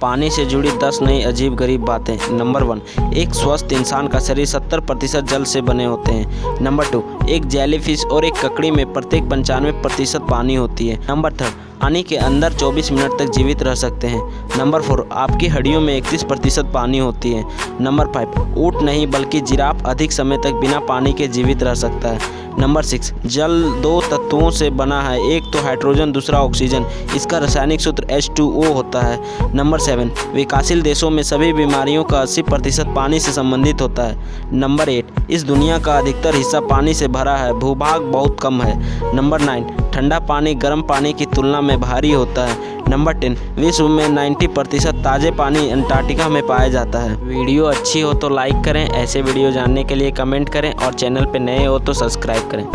पानी से जुड़ी दस नई अजीब गरीब बातें। नंबर वन, एक स्वस्थ इंसान का शरीर सत्तर प्रतिशत जल से बने होते हैं। नंबर टू, एक जेलीफिश और एक ककड़ी में प्रत्येक पंचानवे प्रतिशत पानी होती है। नंबर थर्ड, पानी के अंदर 24 मिनट तक जीवित रह सकते हैं। नंबर फोर, आपकी हड्डियों में 31 प्रतिशत पानी होती है। नंबर फाइव, ऊँट नहीं बल्कि जिराफ अधिक समय तक बिना पानी के जीवित रह सकता है। नंबर सिक्स, जल दो तत्वों से बना है। एक तो हाइड्रोजन, दूसरा ऑक्सीजन। इसका रासायनिक सूत्र H2O होता है। नंबर सेवन, विकासशील देशों में सभी बीमारियों का 80 प्रतिशत पानी से संबंधित होता है। नंबर एट, इस दुनिया का अधिकतर हिस्सा पानी से भरा है। भूभाग बहुत कम है। नंबर नाइन, ठंडा पानी, गर्म पानी की तुलना में भारी होता है। नंबर टेन, विश्व में 90 प्रतिशत ताज़े पानी अंटार्कटिका में पाया जाता है। वीडियो अच्छी हो तो लाइक करें, ऐसे वीडियो जानने के लिए कमेंट करें और चैनल पर नए हो तो सब्सक्राइब करें।